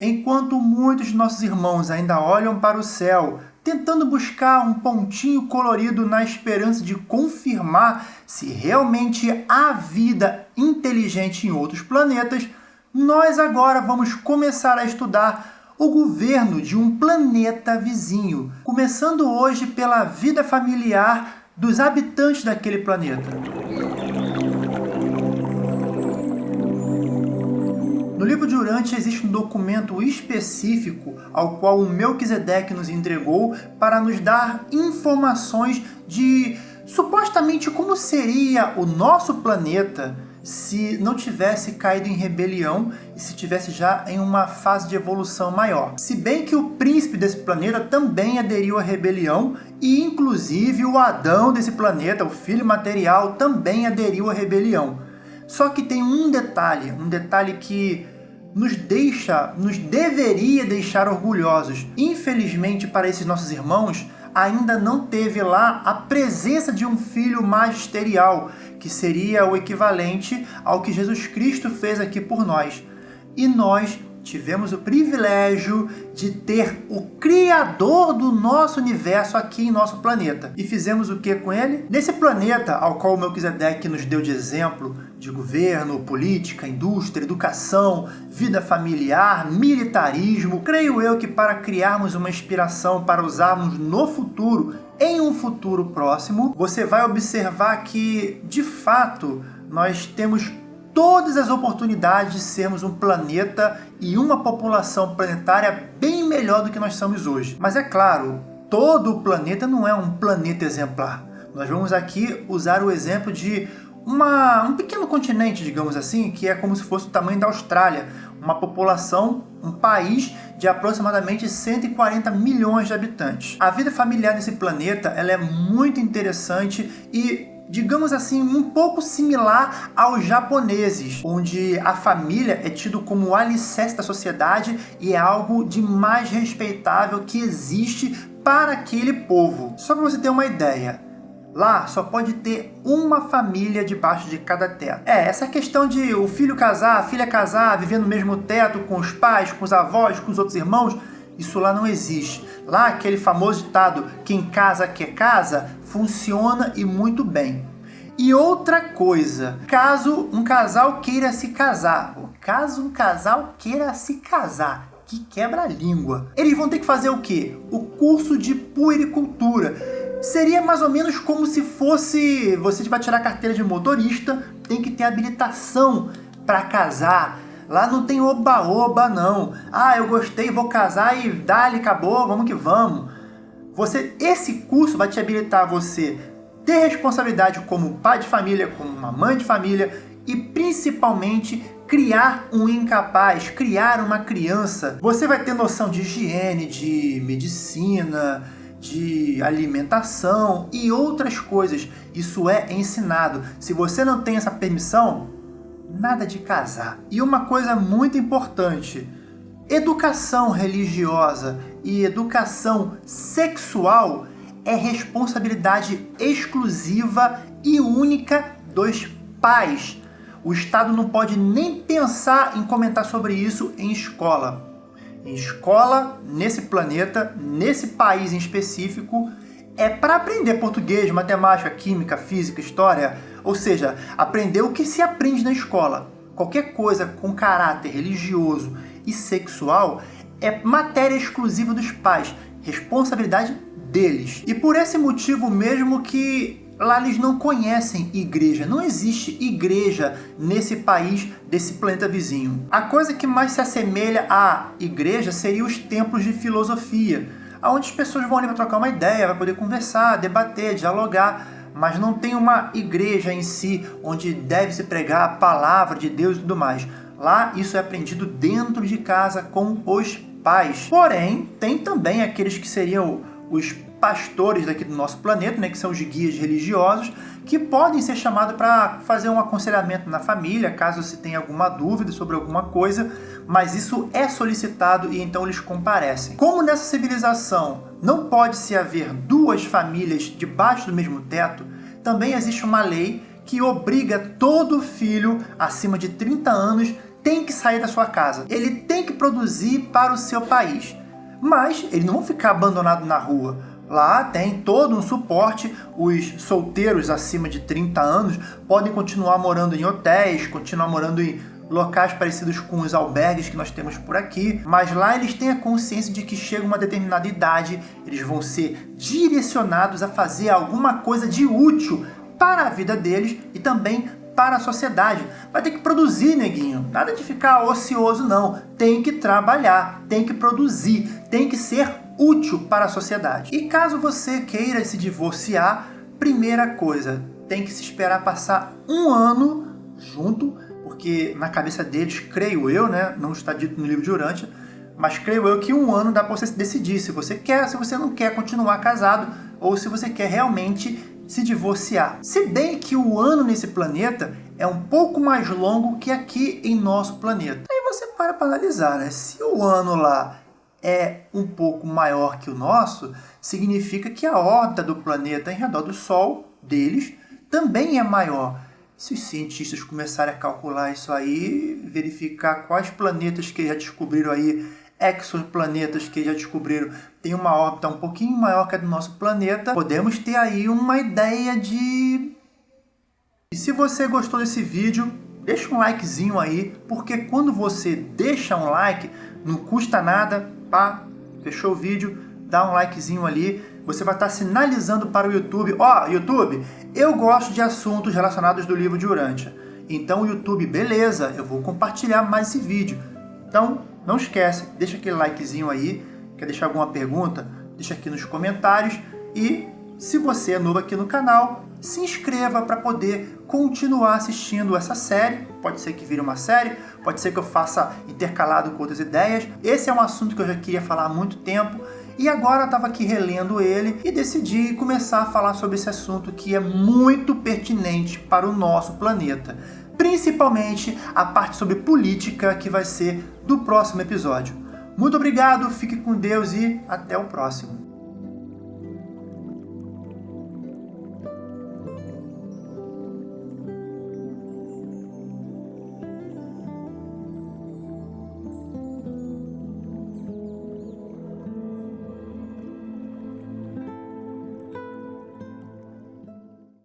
Enquanto muitos de nossos irmãos ainda olham para o céu, tentando buscar um pontinho colorido na esperança de confirmar se realmente há vida inteligente em outros planetas, nós agora vamos começar a estudar o governo de um planeta vizinho, começando hoje pela vida familiar dos habitantes daquele planeta. No livro de Urante existe um documento específico ao qual o Melquisedeque nos entregou para nos dar informações de supostamente como seria o nosso planeta se não tivesse caído em rebelião e se tivesse já em uma fase de evolução maior. Se bem que o príncipe desse planeta também aderiu à rebelião e inclusive o Adão desse planeta, o filho material, também aderiu à rebelião. Só que tem um detalhe, um detalhe que nos deixa, nos deveria deixar orgulhosos. Infelizmente para esses nossos irmãos, ainda não teve lá a presença de um filho magisterial, que seria o equivalente ao que Jesus Cristo fez aqui por nós. E nós tivemos o privilégio de ter o Criador do nosso universo aqui em nosso planeta. E fizemos o que com ele? Nesse planeta ao qual o Melquisedeque nos deu de exemplo, de governo, política, indústria, educação, vida familiar, militarismo, creio eu que para criarmos uma inspiração para usarmos no futuro, em um futuro próximo, você vai observar que, de fato, nós temos todas as oportunidades de sermos um planeta e uma população planetária bem melhor do que nós somos hoje. Mas é claro, todo o planeta não é um planeta exemplar. Nós vamos aqui usar o exemplo de uma, um pequeno continente, digamos assim, que é como se fosse o tamanho da Austrália, uma população, um país de aproximadamente 140 milhões de habitantes. A vida familiar nesse planeta ela é muito interessante e digamos assim, um pouco similar aos japoneses, onde a família é tido como o alicerce da sociedade e é algo de mais respeitável que existe para aquele povo. Só para você ter uma ideia, Lá só pode ter uma família debaixo de cada teto. É, essa questão de o filho casar, a filha casar, viver no mesmo teto com os pais, com os avós, com os outros irmãos, isso lá não existe. Lá, aquele famoso ditado, quem casa quer casa, funciona e muito bem. E outra coisa, caso um casal queira se casar, caso um casal queira se casar, que quebra a língua, eles vão ter que fazer o quê? O curso de puericultura. Seria mais ou menos como se fosse, você vai tirar a carteira de motorista, tem que ter habilitação para casar, Lá não tem oba-oba, não. Ah, eu gostei, vou casar e dali, acabou, vamos que vamos. Você, esse curso vai te habilitar a você ter responsabilidade como pai de família, como uma mãe de família e principalmente criar um incapaz, criar uma criança. Você vai ter noção de higiene, de medicina, de alimentação e outras coisas. Isso é ensinado. Se você não tem essa permissão, nada de casar. E uma coisa muito importante, educação religiosa e educação sexual é responsabilidade exclusiva e única dos pais. O Estado não pode nem pensar em comentar sobre isso em escola. Em escola, nesse planeta, nesse país em específico, é para aprender português, matemática, química, física, história, ou seja, aprender o que se aprende na escola. Qualquer coisa com caráter religioso e sexual é matéria exclusiva dos pais, responsabilidade deles. E por esse motivo mesmo que lá eles não conhecem igreja, não existe igreja nesse país, desse planeta vizinho. A coisa que mais se assemelha à igreja seria os templos de filosofia, onde as pessoas vão ali para trocar uma ideia, vai poder conversar, debater, dialogar, mas não tem uma igreja em si onde deve se pregar a palavra de Deus e tudo mais. Lá isso é aprendido dentro de casa com os pais. Porém, tem também aqueles que seriam os pastores daqui do nosso planeta, né, que são os guias religiosos, que podem ser chamados para fazer um aconselhamento na família, caso se tenha alguma dúvida sobre alguma coisa, mas isso é solicitado e então eles comparecem. Como nessa civilização não pode se haver duas famílias debaixo do mesmo teto, também existe uma lei que obriga todo filho acima de 30 anos tem que sair da sua casa, ele tem que produzir para o seu país. Mas eles não vão ficar abandonados na rua. Lá tem todo um suporte, os solteiros acima de 30 anos podem continuar morando em hotéis, continuar morando em locais parecidos com os albergues que nós temos por aqui, mas lá eles têm a consciência de que chega uma determinada idade, eles vão ser direcionados a fazer alguma coisa de útil para a vida deles e também para a sociedade. Vai ter que produzir, neguinho. Nada de ficar ocioso, não. Tem que trabalhar, tem que produzir, tem que ser útil para a sociedade. E caso você queira se divorciar, primeira coisa, tem que se esperar passar um ano junto, porque na cabeça deles, creio eu, né, não está dito no livro de Urântia, mas creio eu que um ano dá para você decidir se você quer, se você não quer continuar casado, ou se você quer realmente se divorciar. Se bem que o ano nesse planeta é um pouco mais longo que aqui em nosso planeta. Aí você para para analisar, né? Se o ano lá é um pouco maior que o nosso, significa que a órbita do planeta em redor do Sol, deles, também é maior. Se os cientistas começarem a calcular isso aí, verificar quais planetas que já descobriram aí exoplanetas que já descobriram têm uma órbita um pouquinho maior que a do nosso planeta, podemos ter aí uma ideia de... E se você gostou desse vídeo, deixa um likezinho aí, porque quando você deixa um like, não custa nada, pá, fechou o vídeo, dá um likezinho ali, você vai estar sinalizando para o YouTube, ó, oh, YouTube, eu gosto de assuntos relacionados do livro de Urântia. Então, YouTube, beleza, eu vou compartilhar mais esse vídeo. Então, não esquece, deixa aquele likezinho aí, quer deixar alguma pergunta? Deixa aqui nos comentários e se você é novo aqui no canal, se inscreva para poder continuar assistindo essa série. Pode ser que vire uma série, pode ser que eu faça intercalado com outras ideias. Esse é um assunto que eu já queria falar há muito tempo e agora estava aqui relendo ele e decidi começar a falar sobre esse assunto que é muito pertinente para o nosso planeta principalmente a parte sobre política que vai ser do próximo episódio. Muito obrigado, fique com Deus e até o próximo.